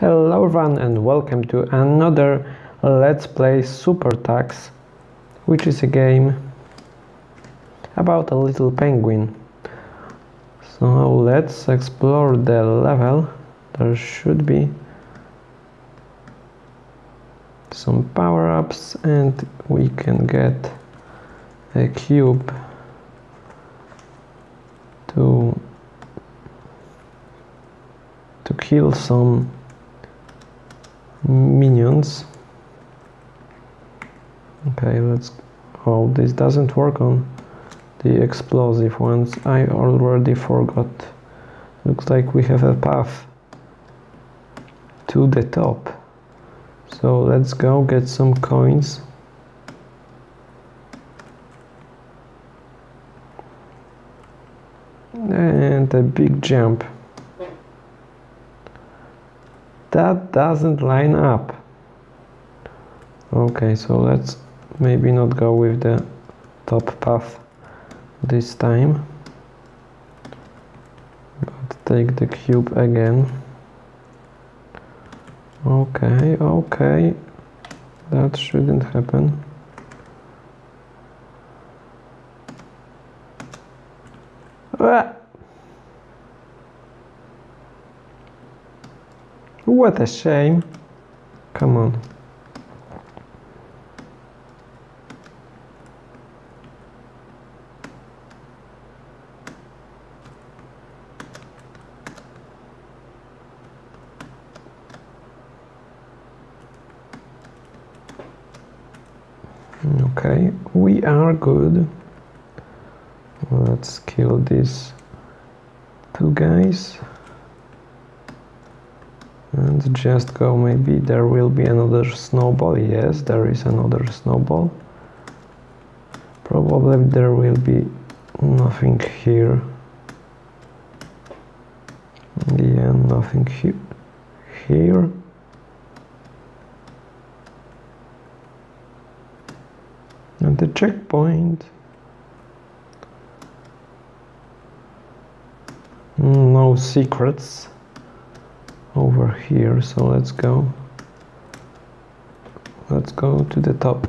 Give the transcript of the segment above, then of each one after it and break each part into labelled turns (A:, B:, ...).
A: Hello everyone and welcome to another Let's Play SuperTux, which is a game about a little penguin. So let's explore the level. There should be some power-ups and we can get a cube to to kill some minions. Okay let's oh this doesn't work on the explosive ones. I already forgot. Looks like we have a path to the top. So let's go get some coins. And a big jump that doesn't line up. Okay so let's maybe not go with the top path this time. But take the cube again. Okay okay. That shouldn't happen What a shame. Come on. Okay, we are good. Let's kill these two guys and just go maybe there will be another snowball. Yes there is another snowball. Probably there will be nothing here. Yeah nothing he here. And the checkpoint. No secrets over here so let's go. Let's go to the top.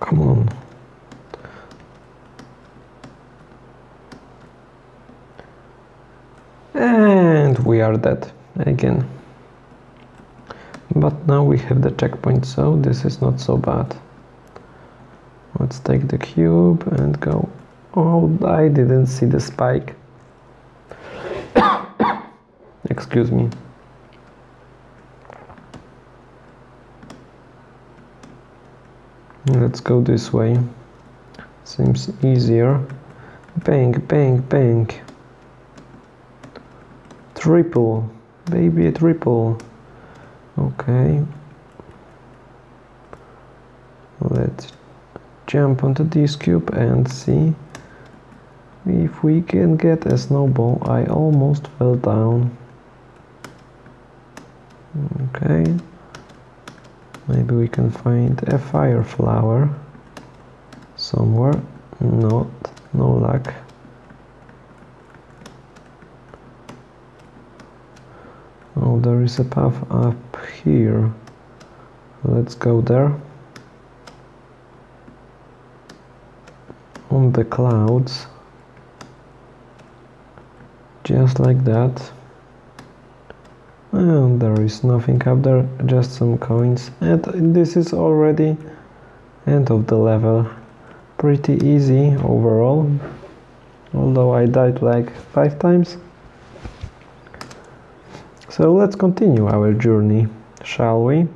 A: Come on. And we are dead again but now we have the checkpoint so this is not so bad. Let's take the cube and go. Oh I didn't see the spike. Excuse me. Let's go this way. Seems easier. Bang bang bang. Triple. Baby triple okay. Let's jump onto this cube and see if we can get a snowball. I almost fell down. Okay. Maybe we can find a fire flower somewhere. Not no luck. Oh there is a path up here. Let's go there. On the clouds. Just like that. And there is nothing up there just some coins. And this is already end of the level. Pretty easy overall. Although I died like five times so let's continue our journey, shall we?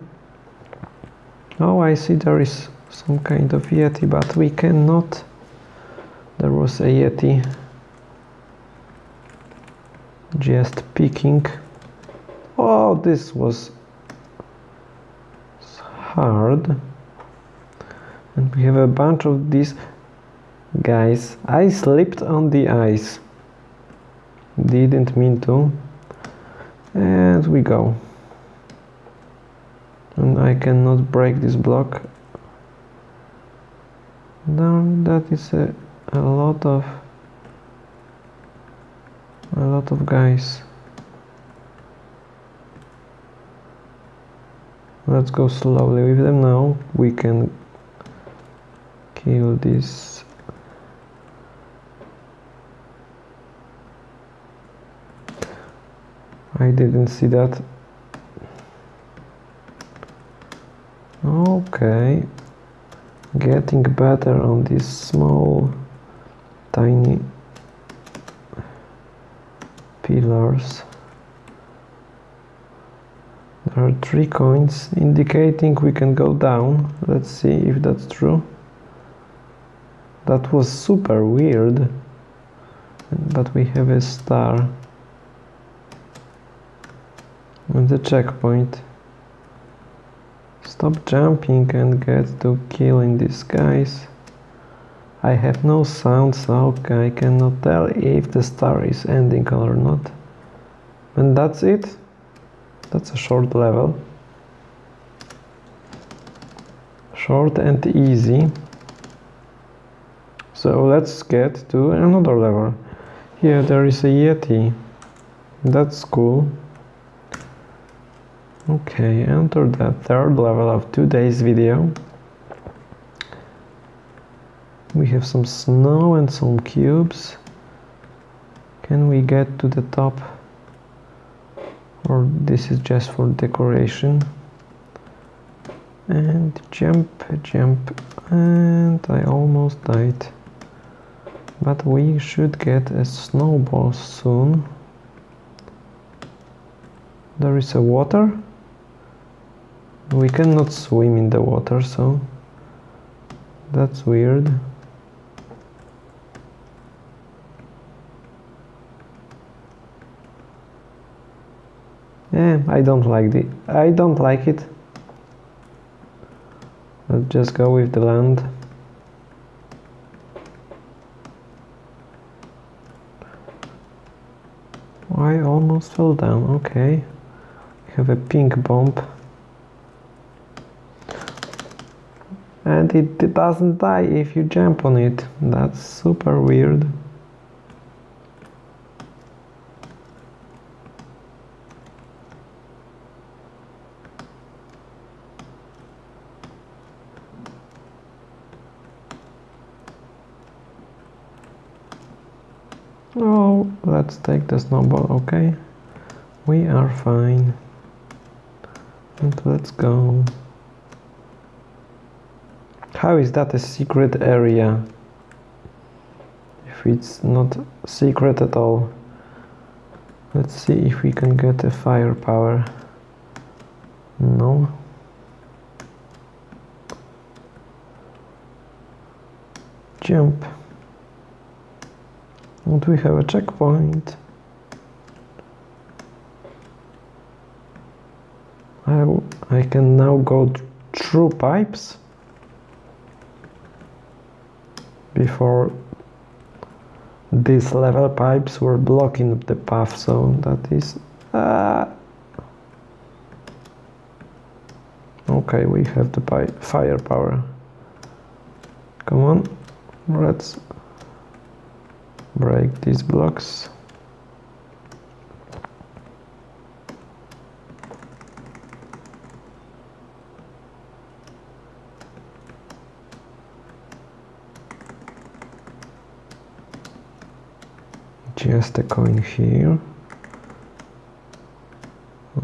A: Oh, I see there is some kind of Yeti, but we cannot. There was a Yeti just peeking. Oh, this was hard. And we have a bunch of these guys. I slipped on the ice. Didn't mean to and we go and I cannot break this block Now that is a, a lot of a lot of guys. Let's go slowly with them now. We can kill this I didn't see that. Okay. Getting better on these small tiny pillars. There are three coins indicating we can go down. Let's see if that's true. That was super weird. But we have a star and the checkpoint. Stop jumping and get to killing these guys. I have no sound so I cannot tell if the star is ending or not. And that's it. That's a short level. Short and easy. So let's get to another level. Here there is a Yeti. That's cool okay enter the third level of today's video. We have some snow and some cubes. Can we get to the top? Or this is just for decoration? And jump jump and I almost died. But we should get a snowball soon. There is a water we cannot swim in the water so that's weird Yeah, I don't like the I don't like it. Let's just go with the land. I almost fell down, okay. Have a pink bomb. It doesn't die if you jump on it. That's super weird. Oh, let's take the snowball, okay? We are fine. And let's go. How is that a secret area? If it's not secret at all. Let's see if we can get a fire flower. No. Jump. And we have a checkpoint. I, I can now go through pipes before these level pipes were blocking the path so that is uh, okay we have the fire flower. Come on let's break these blocks just a coin here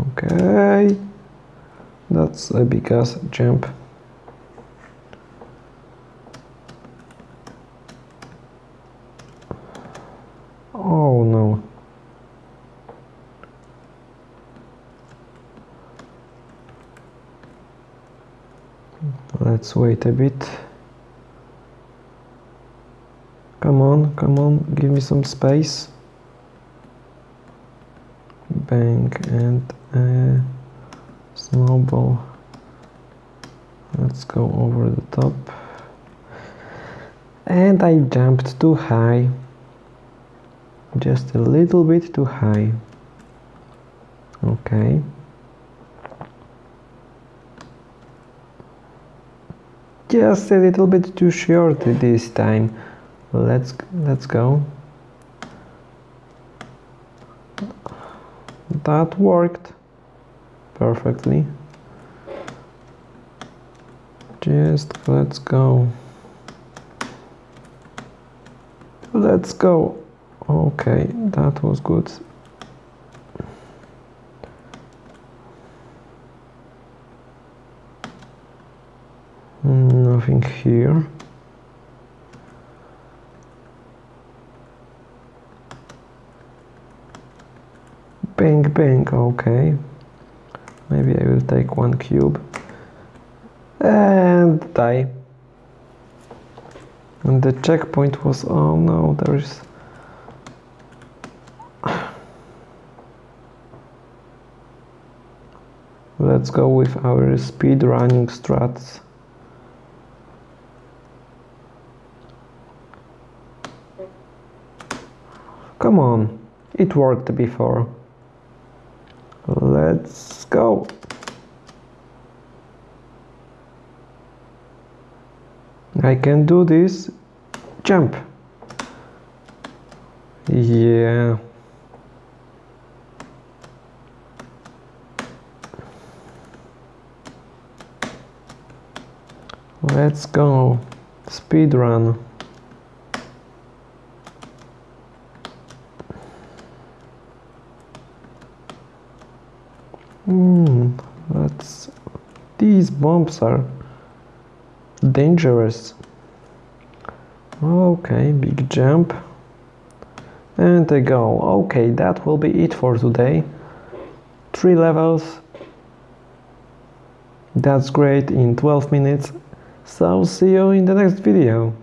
A: okay that's a big ass jump Oh no. Let's wait a bit. Come on, come on, give me some space. Bang and a snowball. Let's go over the top. And I jumped too high. Just a little bit too high. Okay. Just a little bit too short this time. Let's let's go that worked perfectly. Just let's go. Let's go. Okay that was good. Nothing here bang bang okay. Maybe I will take one cube. And die. And the checkpoint was oh no there's let's go with our speed running strats come on. It worked before let's go. I can do this jump. Yeah. Let's go. Speed run Hmm, that's these bombs are dangerous. Okay, big jump. And I go. Okay, that will be it for today. Three levels. That's great in 12 minutes. So see you in the next video.